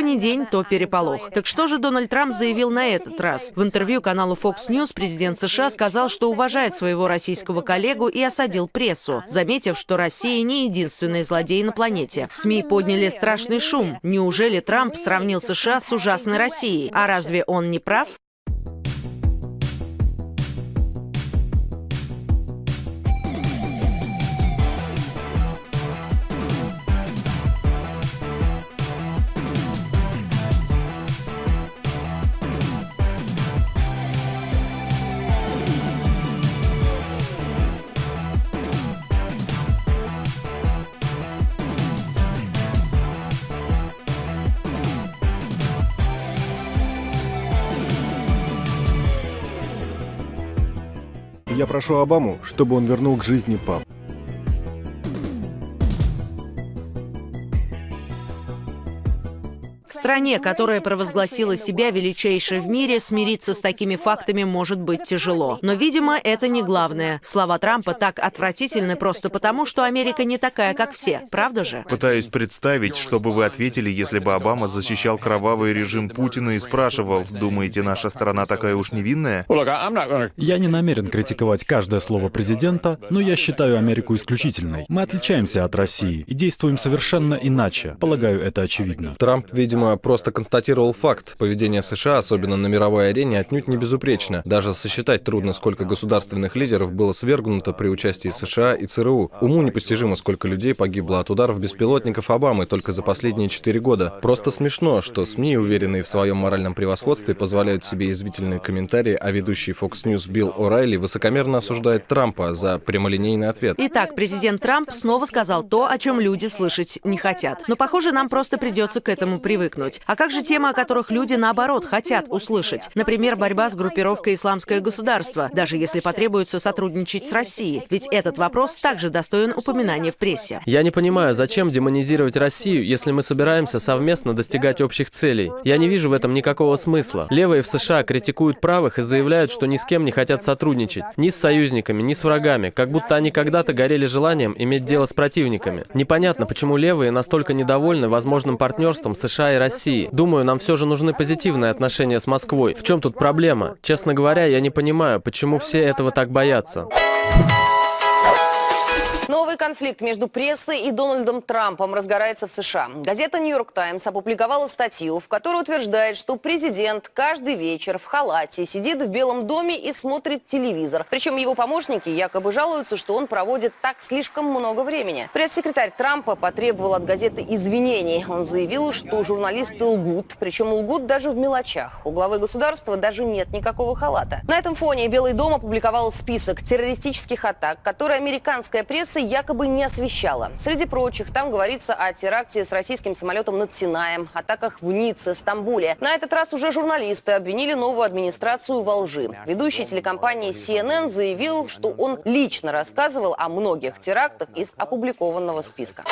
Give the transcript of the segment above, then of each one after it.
Что день, то переполох. Так что же Дональд Трамп заявил на этот раз? В интервью каналу Fox News президент США сказал, что уважает своего российского коллегу и осадил прессу, заметив, что Россия не единственный злодей на планете. СМИ подняли страшный шум. Неужели Трамп сравнил США с ужасной Россией? А разве он не прав? Я прошу Обаму, чтобы он вернул к жизни пап. Стране, которая провозгласила себя величайшей в мире, смириться с такими фактами может быть тяжело. Но, видимо, это не главное. Слова Трампа так отвратительны просто потому, что Америка не такая, как все. Правда же? Пытаюсь представить, что бы вы ответили, если бы Обама защищал кровавый режим Путина и спрашивал, думаете, наша страна такая уж невинная? Я не намерен критиковать каждое слово президента, но я считаю Америку исключительной. Мы отличаемся от России и действуем совершенно иначе. Полагаю, это очевидно. Трамп, видимо, просто констатировал факт. Поведение США, особенно на мировой арене, отнюдь не безупречно. Даже сосчитать трудно, сколько государственных лидеров было свергнуто при участии США и ЦРУ. Уму непостижимо, сколько людей погибло от ударов беспилотников Обамы только за последние четыре года. Просто смешно, что СМИ, уверенные в своем моральном превосходстве, позволяют себе извительные комментарии, а ведущий Fox News Билл О'Райли высокомерно осуждает Трампа за прямолинейный ответ. Итак, президент Трамп снова сказал то, о чем люди слышать не хотят. Но, похоже, нам просто придется к этому привыкнуть. А как же темы, о которых люди, наоборот, хотят услышать? Например, борьба с группировкой «Исламское государство», даже если потребуется сотрудничать с Россией. Ведь этот вопрос также достоин упоминания в прессе. Я не понимаю, зачем демонизировать Россию, если мы собираемся совместно достигать общих целей. Я не вижу в этом никакого смысла. Левые в США критикуют правых и заявляют, что ни с кем не хотят сотрудничать. Ни с союзниками, ни с врагами. Как будто они когда-то горели желанием иметь дело с противниками. Непонятно, почему левые настолько недовольны возможным партнерством США и России. Думаю, нам все же нужны позитивные отношения с Москвой. В чем тут проблема? Честно говоря, я не понимаю, почему все этого так боятся. Новый конфликт между прессой и Дональдом Трампом разгорается в США. Газета «Нью-Йорк Таймс» опубликовала статью, в которой утверждает, что президент каждый вечер в халате сидит в Белом доме и смотрит телевизор. Причем его помощники якобы жалуются, что он проводит так слишком много времени. Пресс-секретарь Трампа потребовал от газеты извинений. Он заявил, что журналисты лгут, причем лгут даже в мелочах. У главы государства даже нет никакого халата. На этом фоне Белый дом опубликовал список террористических атак, которые американская пресса якобы не освещала. Среди прочих, там говорится о теракте с российским самолетом над Синаем, атаках в Ницце, Стамбуле. На этот раз уже журналисты обвинили новую администрацию во лжи. Ведущий телекомпании CNN заявил, что он лично рассказывал о многих терактах из опубликованного списка.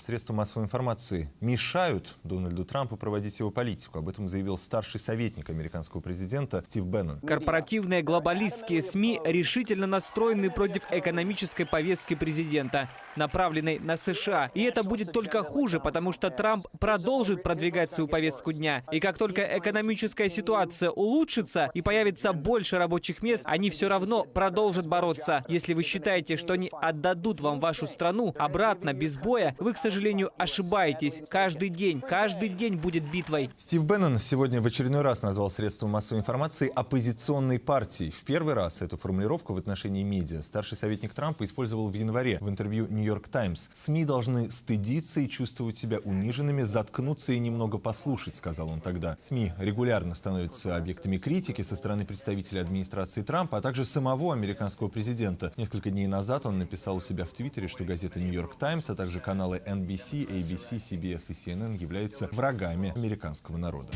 Средства массовой информации мешают Дональду Трампу проводить его политику. Об этом заявил старший советник американского президента Стив Беннон. Корпоративные глобалистские СМИ решительно настроены против экономической повестки президента, направленной на США. И это будет только хуже, потому что Трамп продолжит продвигать свою повестку дня. И как только экономическая ситуация улучшится и появится больше рабочих мест, они все равно продолжат бороться. Если вы считаете, что они отдадут вам вашу страну обратно без боя, вы, к сожалению, ошибаетесь. Каждый день, каждый день будет битвой. Стив Беннон сегодня в очередной раз назвал средства массовой информации оппозиционной партией. В первый раз эту формулировку в отношении медиа старший советник Трампа использовал в январе в интервью «Нью-Йорк Таймс». СМИ должны стыдиться и чувствовать себя униженными, заткнуться и немного послушать, сказал он тогда. СМИ регулярно становятся объектами критики со стороны представителей администрации Трампа, а также самого американского президента. Несколько дней назад он написал у себя в Твиттере, что газета «Нью-Йорк Таймс», а также каналы NBC, ABC, CBS и CNN являются врагами американского народа.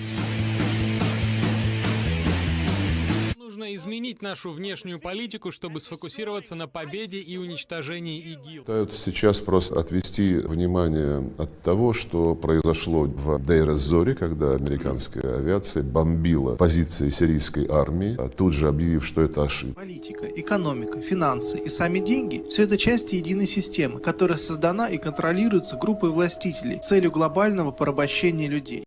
Нужно изменить нашу внешнюю политику, чтобы сфокусироваться на победе и уничтожении ИГИЛ. Пытаются сейчас просто отвести внимание от того, что произошло в Дейр-эз-Зоре, когда американская авиация бомбила позиции сирийской армии, а тут же объявив, что это ошибка. Политика, экономика, финансы и сами деньги – все это части единой системы, которая создана и контролируется группой властителей с целью глобального порабощения людей.